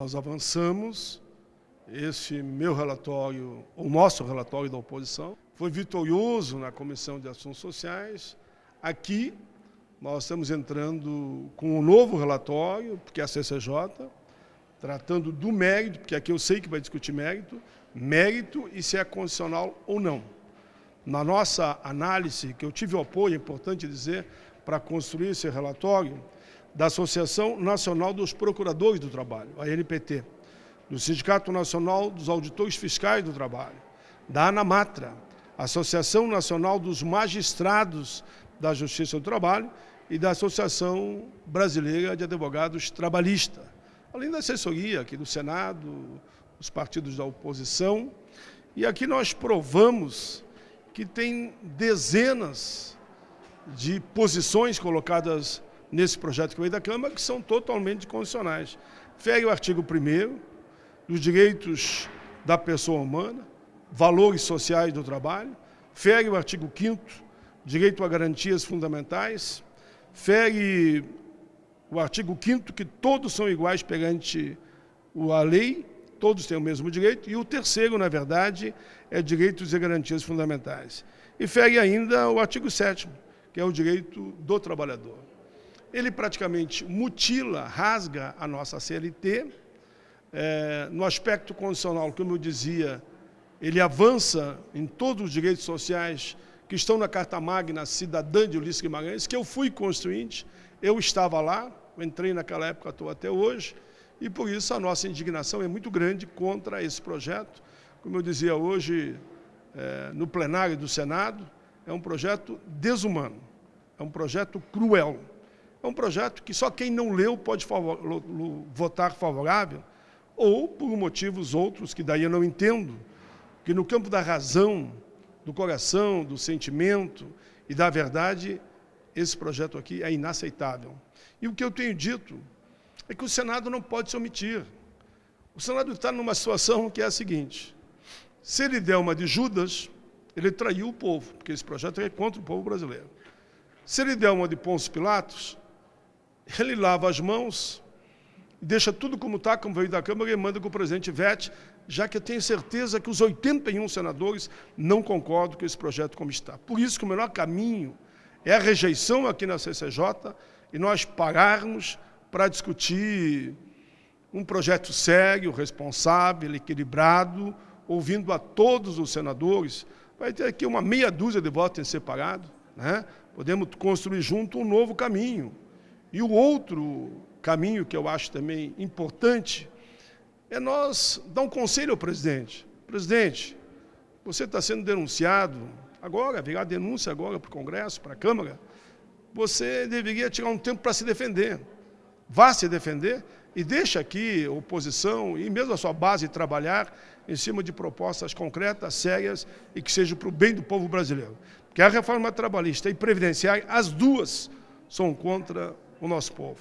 Nós avançamos, esse meu relatório, o nosso relatório da oposição, foi vitorioso na Comissão de Assuntos Sociais. Aqui, nós estamos entrando com um novo relatório, porque é a CCJ, tratando do mérito, porque aqui eu sei que vai discutir mérito, mérito e se é condicional ou não. Na nossa análise, que eu tive o apoio, é importante dizer, para construir esse relatório, da Associação Nacional dos Procuradores do Trabalho, a NPT, do Sindicato Nacional dos Auditores Fiscais do Trabalho, da ANAMATRA, Associação Nacional dos Magistrados da Justiça do Trabalho e da Associação Brasileira de Advogados Trabalhistas, além da assessoria aqui do Senado, os partidos da oposição. E aqui nós provamos que tem dezenas de posições colocadas nesse projeto que veio da Câmara, que são totalmente condicionais. Fere o artigo 1 dos direitos da pessoa humana, valores sociais do trabalho, fere o artigo 5 direito a garantias fundamentais, fere o artigo 5 que todos são iguais perante a lei, todos têm o mesmo direito, e o terceiro, na verdade, é direitos e garantias fundamentais. E fere ainda o artigo 7 que é o direito do trabalhador ele praticamente mutila, rasga a nossa CLT. É, no aspecto condicional, como eu dizia, ele avança em todos os direitos sociais que estão na Carta Magna Cidadã de Ulisses Guimarães, que eu fui constituinte, eu estava lá, entrei naquela época, estou até hoje, e por isso a nossa indignação é muito grande contra esse projeto. Como eu dizia hoje é, no plenário do Senado, é um projeto desumano, é um projeto cruel. É um projeto que só quem não leu pode favor, votar favorável, ou por motivos outros que daí eu não entendo, que no campo da razão, do coração, do sentimento e da verdade, esse projeto aqui é inaceitável. E o que eu tenho dito é que o Senado não pode se omitir. O Senado está numa situação que é a seguinte, se ele der uma de Judas, ele traiu o povo, porque esse projeto é contra o povo brasileiro. Se ele der uma de Pôncio Pilatos, ele lava as mãos, deixa tudo como está, como veio da Câmara, e manda que o presidente vete, já que eu tenho certeza que os 81 senadores não concordam com esse projeto como está. Por isso que o melhor caminho é a rejeição aqui na CCJ e nós pararmos para discutir um projeto sério, responsável, equilibrado, ouvindo a todos os senadores. Vai ter aqui uma meia dúzia de votos em separado. Né? Podemos construir junto um novo caminho. E o outro caminho que eu acho também importante é nós dar um conselho ao presidente. Presidente, você está sendo denunciado, agora, virar denúncia agora para o Congresso, para a Câmara, você deveria tirar um tempo para se defender. Vá se defender e deixe aqui a oposição e mesmo a sua base trabalhar em cima de propostas concretas, sérias e que sejam para o bem do povo brasileiro. Porque a reforma trabalhista e previdenciária, as duas são contra o nosso povo.